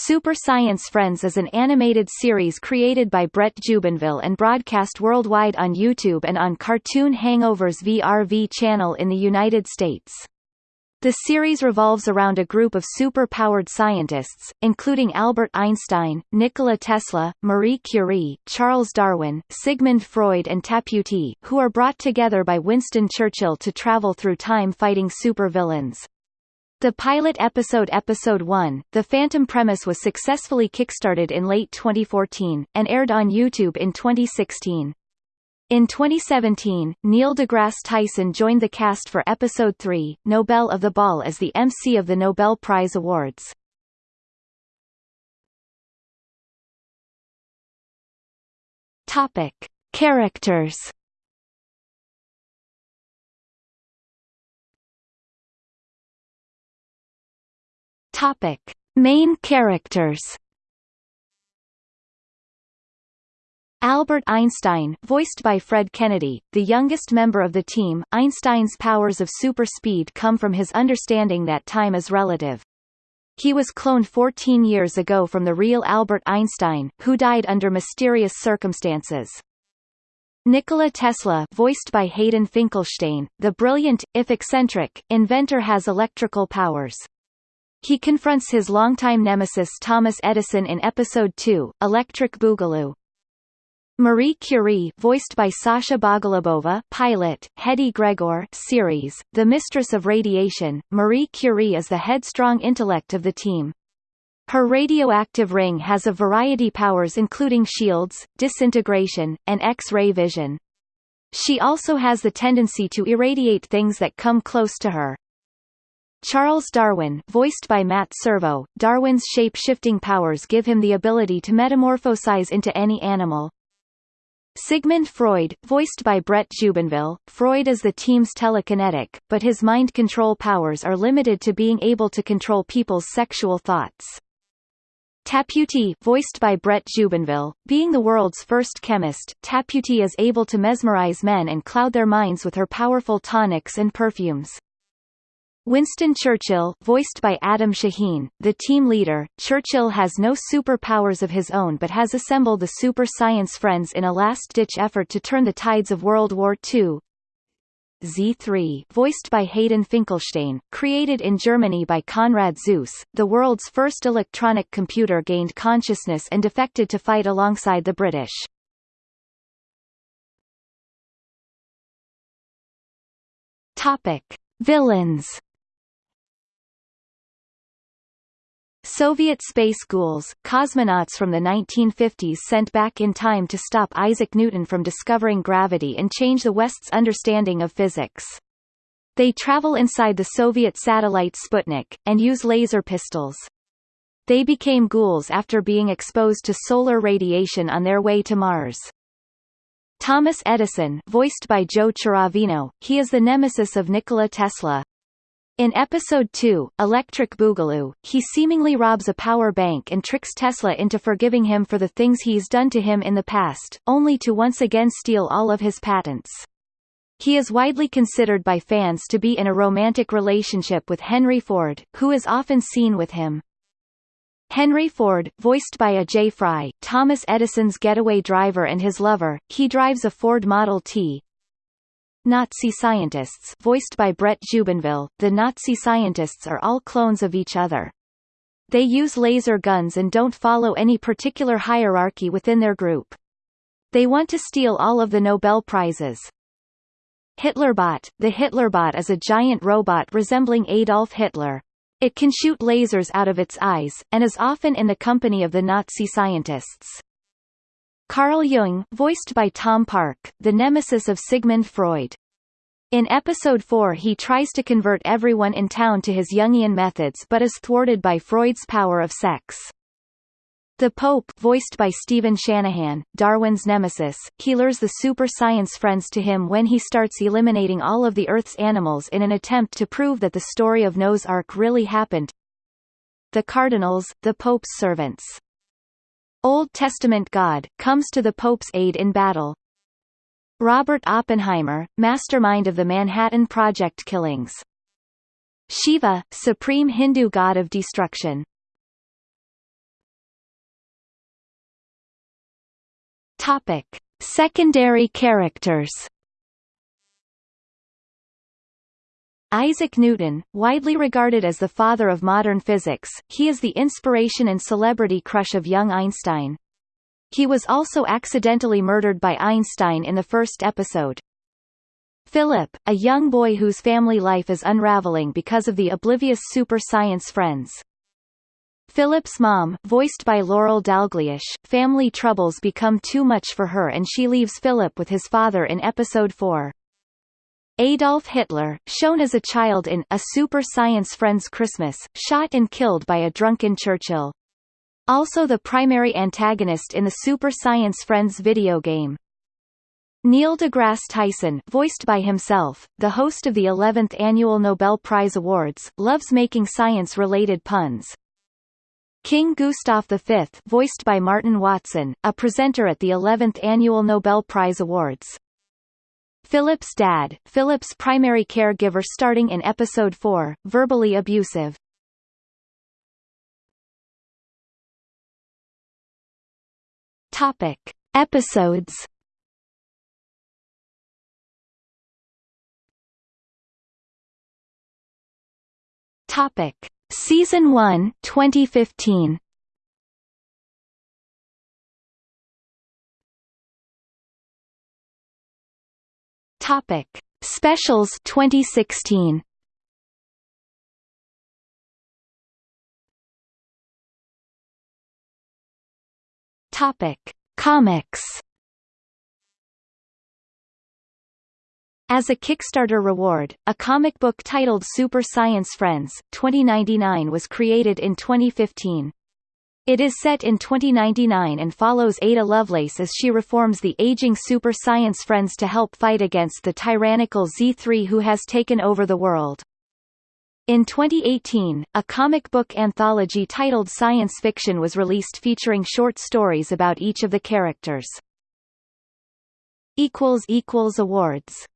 Super Science Friends is an animated series created by Brett Jubenville and broadcast worldwide on YouTube and on Cartoon Hangovers VRV channel in the United States. The series revolves around a group of super-powered scientists, including Albert Einstein, Nikola Tesla, Marie Curie, Charles Darwin, Sigmund Freud and Tapputi, who are brought together by Winston Churchill to travel through time fighting supervillains. The pilot episode Episode 1, The Phantom Premise was successfully kickstarted in late 2014, and aired on YouTube in 2016. In 2017, Neil deGrasse Tyson joined the cast for Episode 3, Nobel of the Ball as the MC of the Nobel Prize Awards. Topic. Characters Topic: Main characters. Albert Einstein, voiced by Fred Kennedy, the youngest member of the team, Einstein's powers of super speed come from his understanding that time is relative. He was cloned 14 years ago from the real Albert Einstein, who died under mysterious circumstances. Nikola Tesla voiced by Hayden Finkelstein, the brilliant, if eccentric, inventor has electrical powers. He confronts his longtime nemesis Thomas Edison in Episode 2, Electric Boogaloo. Marie Curie voiced by Sasha Bogolubova pilot, Hedy Gregor series, The Mistress of Radiation, Marie Curie is the headstrong intellect of the team. Her radioactive ring has a variety powers including shields, disintegration, and X-ray vision. She also has the tendency to irradiate things that come close to her. Charles Darwin voiced by Matt Servo, Darwin's shape-shifting powers give him the ability to metamorphosize into any animal. Sigmund Freud, voiced by Brett Jubenville, Freud is the team's telekinetic, but his mind control powers are limited to being able to control people's sexual thoughts. Tapputi, voiced by Brett Jubenville, being the world's first chemist, Tapputi is able to mesmerize men and cloud their minds with her powerful tonics and perfumes. Winston Churchill voiced by Adam Shaheen, the team leader, Churchill has no superpowers of his own but has assembled the Super Science Friends in a last-ditch effort to turn the tides of World War II. Z3 voiced by Hayden Finkelstein, created in Germany by Konrad Zuse, the world's first electronic computer gained consciousness and defected to fight alongside the British. Topic. Villains Soviet space ghouls, cosmonauts from the 1950s sent back in time to stop Isaac Newton from discovering gravity and change the West's understanding of physics. They travel inside the Soviet satellite Sputnik, and use laser pistols. They became ghouls after being exposed to solar radiation on their way to Mars. Thomas Edison voiced by Joe Chiaravino, he is the nemesis of Nikola Tesla, in Episode 2, Electric Boogaloo, he seemingly robs a power bank and tricks Tesla into forgiving him for the things he's done to him in the past, only to once again steal all of his patents. He is widely considered by fans to be in a romantic relationship with Henry Ford, who is often seen with him. Henry Ford, voiced by a J. Fry, Thomas Edison's getaway driver and his lover, he drives a Ford Model T, Nazi scientists voiced by Brett Jubenville, the Nazi scientists are all clones of each other. They use laser guns and don't follow any particular hierarchy within their group. They want to steal all of the Nobel Prizes. Hitlerbot The Hitlerbot is a giant robot resembling Adolf Hitler. It can shoot lasers out of its eyes, and is often in the company of the Nazi scientists. Carl Jung voiced by Tom Park, the nemesis of Sigmund Freud. In episode 4 he tries to convert everyone in town to his Jungian methods but is thwarted by Freud's power of sex. The Pope voiced by Stephen Shanahan, Darwin's nemesis, he lures the super science friends to him when he starts eliminating all of the Earth's animals in an attempt to prove that the story of Noah's Ark really happened. The Cardinals, the Pope's servants Old Testament God, comes to the Pope's aid in battle. Robert Oppenheimer, mastermind of the Manhattan Project killings. Shiva, supreme Hindu god of destruction. Topic: Secondary characters. Isaac Newton, widely regarded as the father of modern physics, he is the inspiration and celebrity crush of young Einstein. He was also accidentally murdered by Einstein in the first episode. Philip, a young boy whose family life is unraveling because of the oblivious super science friends. Philip's mom, voiced by Laurel Dalglish, family troubles become too much for her and she leaves Philip with his father in episode 4. Adolf Hitler, shown as a child in A Super Science Friends Christmas, shot and killed by a drunken Churchill. Also the primary antagonist in the Super Science Friends video game. Neil deGrasse Tyson, voiced by himself, the host of the 11th Annual Nobel Prize Awards, loves making science-related puns. King Gustav V, voiced by Martin Watson, a presenter at the 11th Annual Nobel Prize Awards. Philip's dad, Philip's primary caregiver starting in episode 4, verbally abusive. Topic. Episodes Topic. Season 1, 2015 Topic: Specials 2016. Topic: Comics. As a Kickstarter reward, a comic book titled Super Science Friends 2099 was created in 2015. It is set in 2099 and follows Ada Lovelace as she reforms the aging super science friends to help fight against the tyrannical Z3 who has taken over the world. In 2018, a comic book anthology titled Science Fiction was released featuring short stories about each of the characters. Awards